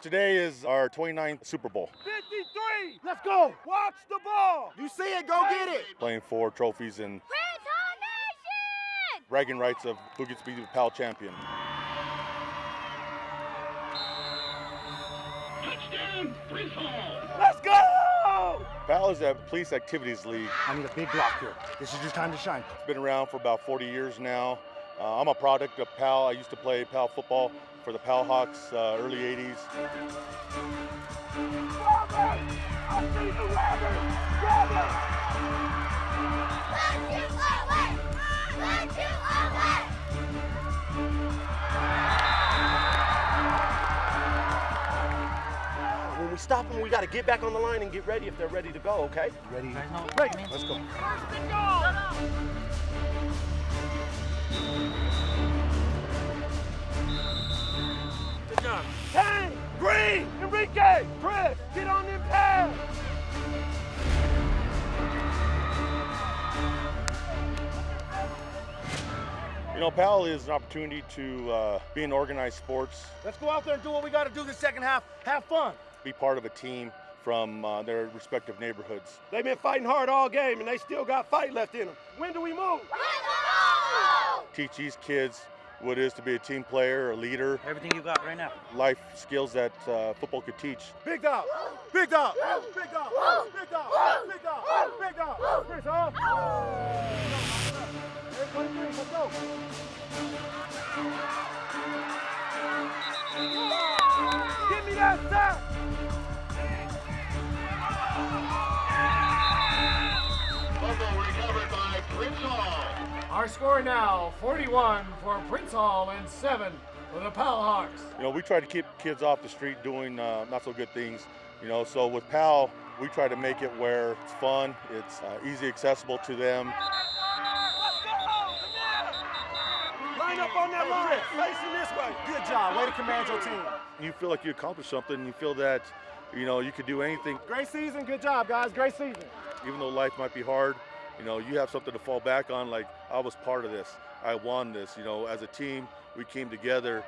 Today is our 29th Super Bowl. 53. Let's go. Watch the ball. You see it, go get it. Playing for trophies and Prince Hall Nation! bragging rights of who gets to be the PAL champion. Touchdown, Prince Hall. Let's go. PAL is a police activities league. I need a big block here. This is your time to shine. It's been around for about 40 years now. Uh, I'm a product of PAL. I used to play PAL football for the PAL Hawks uh, early 80s. I see the rabbit. Rabbit. Punch you away! Punch you away! When we stop them, we got to get back on the line and get ready if they're ready to go, okay? Ready? Ready. Let's go. Enrique, Chris, get on them pads. You know, PAL is an opportunity to uh, be in organized sports, Let's go out there and do what we got to do this second half. Have fun. be part of a team from uh, their respective neighborhoods. They've been fighting hard all game, and they still got fight left in them. When do we move? Teach these kids what it is to be a team player, a leader, Everything you got right now. life skills that uh, football could teach. Big dog. Big dog. Big dog. Big dog. Big dog. Big dog. Chris, huh? Everybody green, let's go. Give me that sack. Our score now 41 for Prince Hall and 7 for the Pal Hawks. You know, we try to keep kids off the street doing uh, not so good things. You know, so with PAL, we try to make it where it's fun, it's uh, easy accessible to them. Line up on that line, facing this way. Good job. Way to command your team. You feel like you accomplished something. You feel that, you know, you could do anything, Great season. Good job, guys. Great season. even though life might be hard you know, you have something to fall back on, like I was part of this, I won this, you know, as a team, we came together.